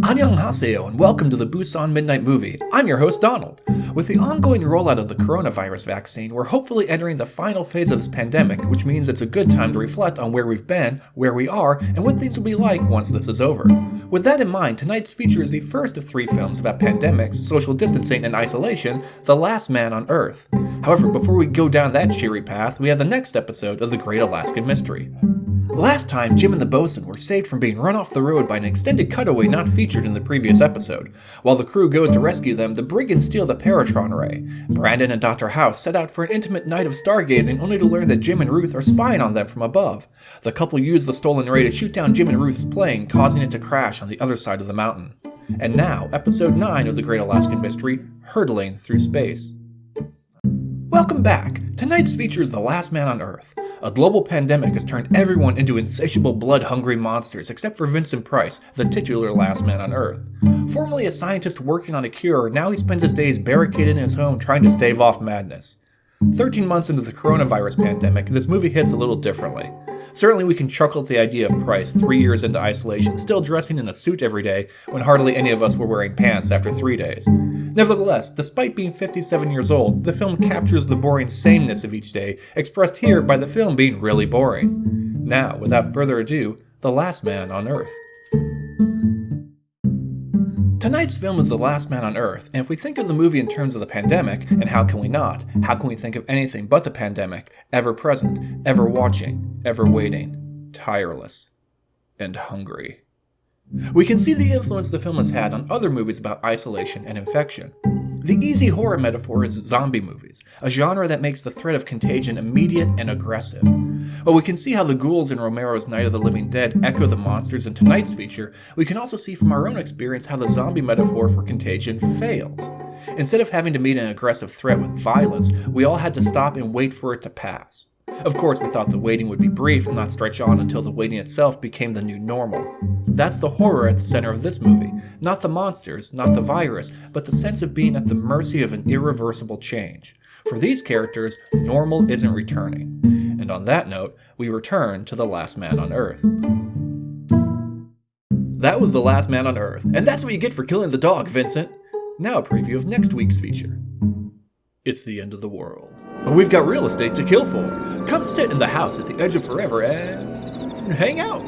Annyeonghaseyo and welcome to the Busan Midnight Movie. I'm your host Donald. With the ongoing rollout of the coronavirus vaccine, we're hopefully entering the final phase of this pandemic, which means it's a good time to reflect on where we've been, where we are, and what things will be like once this is over. With that in mind, tonight's feature is the first of three films about pandemics, social distancing, and isolation, The Last Man on Earth. However, before we go down that cheery path, we have the next episode of The Great Alaskan Mystery. Last time, Jim and the bosun were saved from being run off the road by an extended cutaway not featured in the previous episode. While the crew goes to rescue them, the brigands steal the Peratron Ray. Brandon and Dr. Hauss set out for an intimate night of stargazing only to learn that Jim and Ruth are spying on them from above. The couple use the stolen Ray to shoot down Jim and Ruth's plane, causing it to crash on the other side of the mountain. And now, episode 9 of The Great Alaskan Mystery, Hurtling Through Space. Welcome back! Tonight's feature is The Last Man on Earth. A global pandemic has turned everyone into insatiable blood-hungry monsters except for Vincent Price, the titular last man on Earth. Formerly a scientist working on a cure, now he spends his days barricaded in his home trying to stave off madness. 13 months into the coronavirus pandemic, this movie hits a little differently. Certainly we can chuckle at the idea of Price, three years into isolation, still dressing in a suit every day when hardly any of us were wearing pants after three days. Nevertheless, despite being 57 years old, the film captures the boring sameness of each day, expressed here by the film being really boring. Now, without further ado, The Last Man on Earth. Tonight's film is The Last Man on Earth, and if we think of the movie in terms of the pandemic, and how can we not, how can we think of anything but the pandemic, ever present, ever watching, ever waiting, tireless, and hungry? We can see the influence the film has had on other movies about isolation and infection. The easy horror metaphor is zombie movies, a genre that makes the threat of contagion immediate and aggressive. While we can see how the ghouls in Romero's Night of the Living Dead echo the monsters in tonight's feature, we can also see from our own experience how the zombie metaphor for contagion fails. Instead of having to meet an aggressive threat with violence, we all had to stop and wait for it to pass. Of course, we thought the waiting would be brief and not stretch on until the waiting itself became the new normal. That's the horror at the center of this movie. Not the monsters, not the virus, but the sense of being at the mercy of an irreversible change. For these characters, normal isn't returning. And on that note, we return to The Last Man on Earth. That was The Last Man on Earth, and that's what you get for killing the dog, Vincent! Now a preview of next week's feature. It's the end of the world. But we've got real estate to kill for. Come sit in the house at the edge of forever and hang out.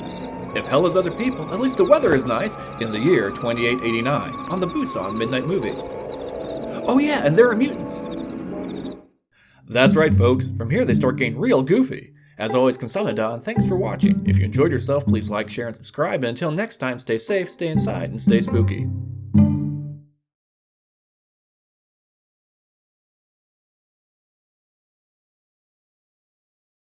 If hell is other people, at least the weather is nice in the year 2889 on the Busan Midnight Movie. Oh yeah, and there are mutants. That's right, folks. From here, they start getting real goofy. As always, Consolida, thanks for watching. If you enjoyed yourself, please like, share, and subscribe. And until next time, stay safe, stay inside, and stay spooky.